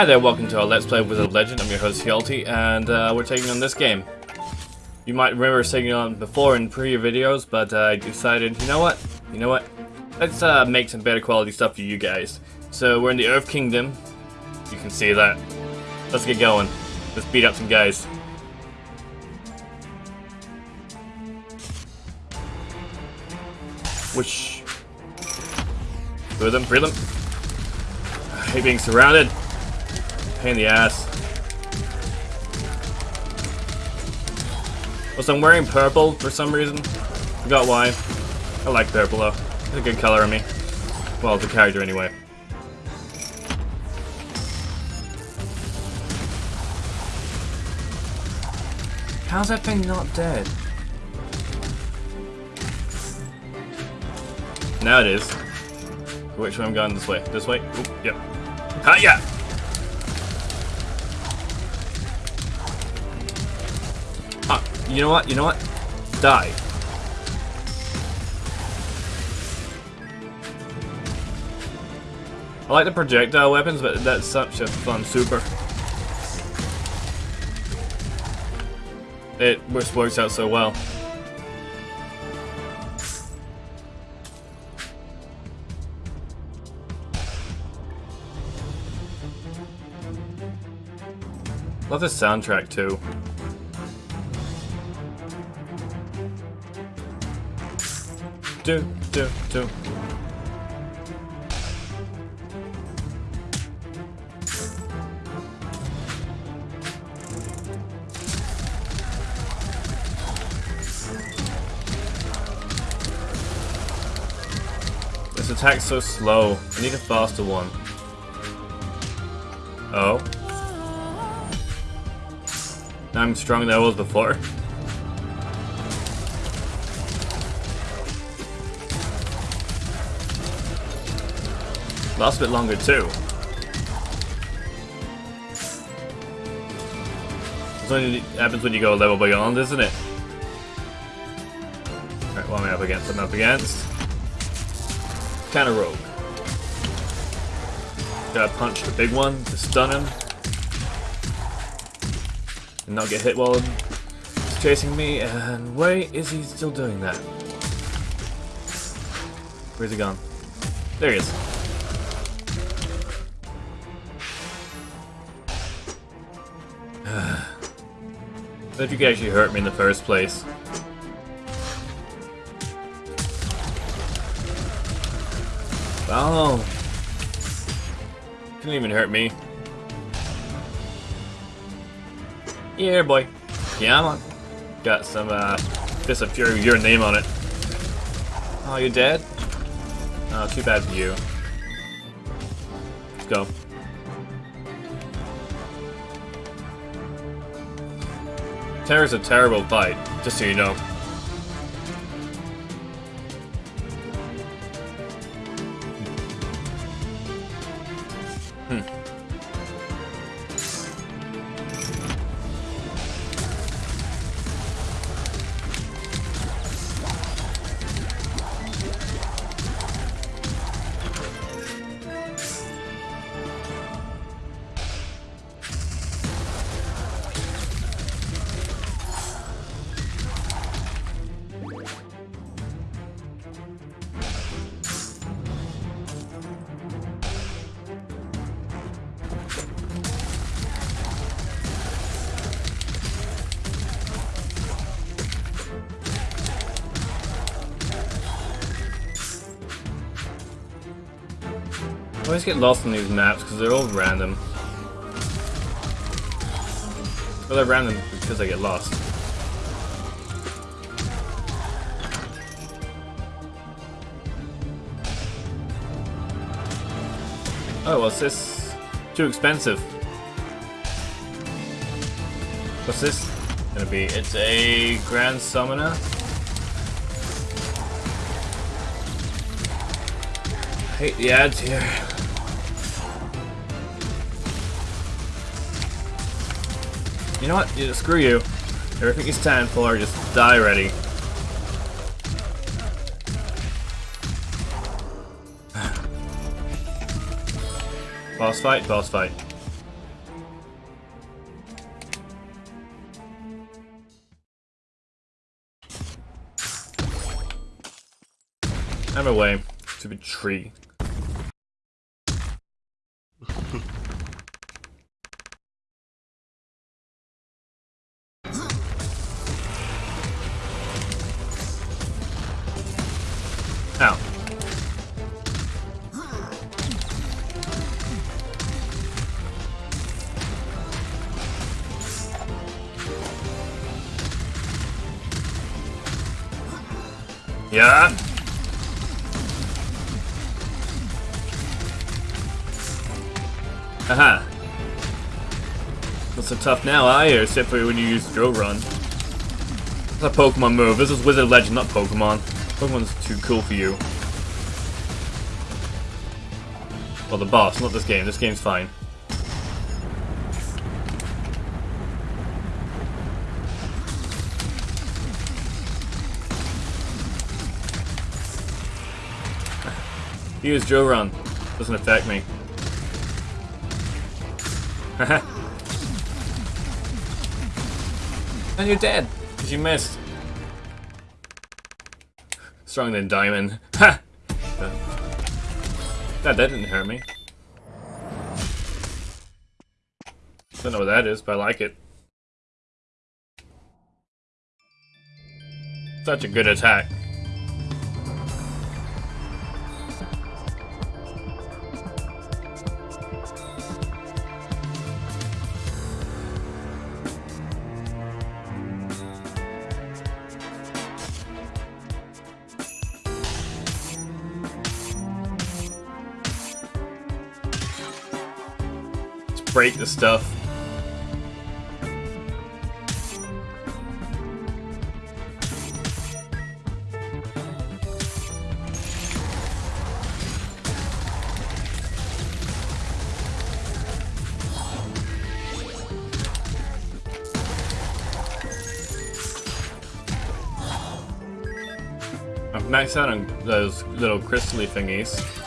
Hi there, welcome to our Let's Play Wizard Legend. I'm your host Hjalti, and uh, we're taking on this game. You might remember taking on before in previous videos, but uh, I decided, you know what? You know what? Let's uh, make some better quality stuff for you guys. So we're in the Earth Kingdom. You can see that. Let's get going. Let's beat up some guys. Which... Through them, free them. I hate being surrounded. Pain in the ass. So I'm wearing purple for some reason. Forgot why. I like purple though. It's a good color on me. Well, the character anyway. How's that thing not dead? Now it is. Which way I'm going? This way. This way? Oop, yep. Ah, you know what? You know what? Die. I like the projectile weapons, but that's such a fun super. It just works out so well. Love the soundtrack too. Do, do, do. This attack's so slow. I need a faster one. Oh. I'm stronger than I was before. Lasts a bit longer too. That's what happens when you go level beyond, isn't it? Alright, what am I up against? I'm up against... Kind of rogue. Gotta punch the big one to stun him. And not get hit while he's chasing me. And wait, is he still doing that? Where's he gone? There he is. If you could actually hurt me in the first place. Oh. Couldn't even hurt me. Yeah, boy. Yeah, I'm on. Got some, uh, Fist of Fury your name on it. Oh, you dead? Oh, too bad for you. Let's go. Terror's a terrible fight, just so you know. Always get lost on these maps because they're all random. Well, they're random because I get lost. Oh, what's this? Too expensive. What's this gonna be? It's a Grand Summoner. I hate the ads here. know what? You just screw you. Everything is time for, just die ready. boss fight, boss fight. I'm away to the tree. Yeah. Haha. Not so tough now, are you? Except for when you use Drill Run. It's a Pokemon move. This is Wizard Legend, not Pokemon. Pokemon's too cool for you. Well, the boss, not this game. This game's fine. Use Drill Run. Doesn't affect me. and you're dead, because you missed. Stronger than Diamond. Ha! that didn't hurt me. Don't know what that is, but I like it. Such a good attack. Break the stuff. I've maxed out on those little crystally thingies.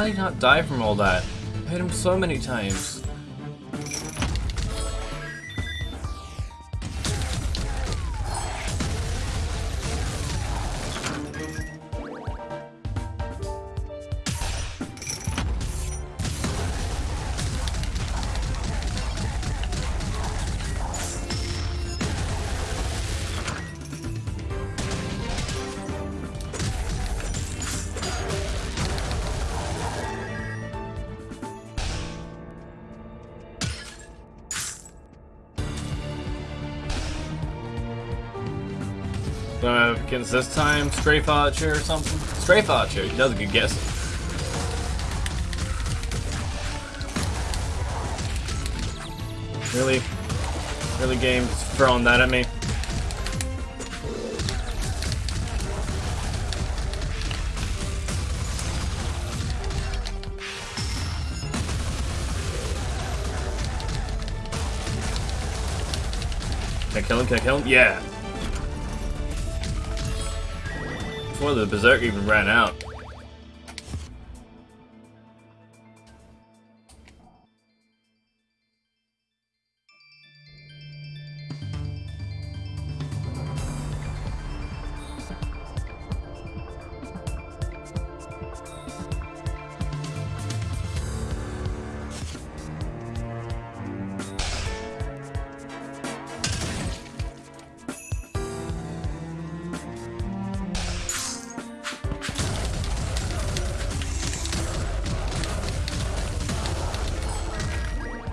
How did he not die from all that? I hit him so many times. Uh, against this time, Strafe Archer or something? Strafe Archer, he does a good guess. Really? Really game throwing that at me? Can I kill him? Can I kill him? Yeah! Before the Berserk even ran out.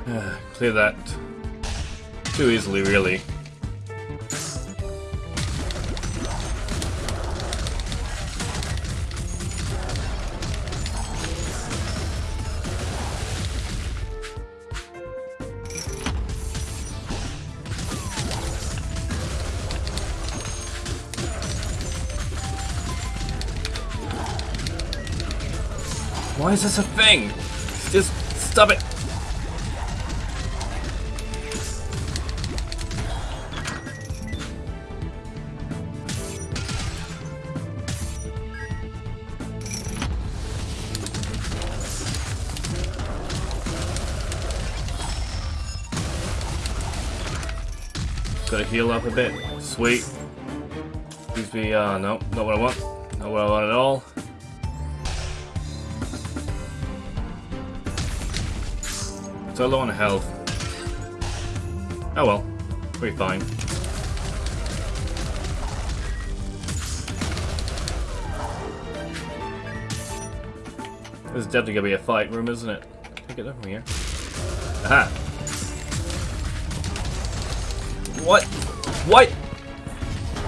Clear that too easily, really. Why is this a thing? Just stop it. Gotta heal up a bit. Sweet. Please be, uh, no, not what I want. Not what I want at all. So low on health. Oh well. Pretty fine. This is definitely gonna be a fight room, isn't it? Take it from here. Aha! What? What?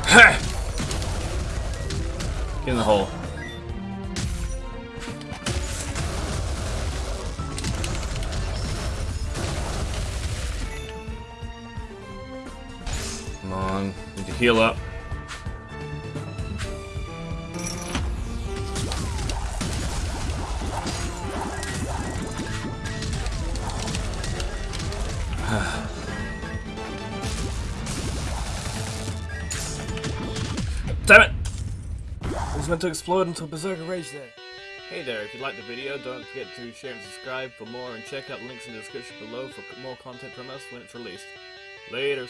Ha! Get in the hole. Come on, need to heal up. Meant to explode until Berserker Rage there. Hey there, if you liked the video, don't forget to share and subscribe for more, and check out links in the description below for more content from us when it's released. Laters.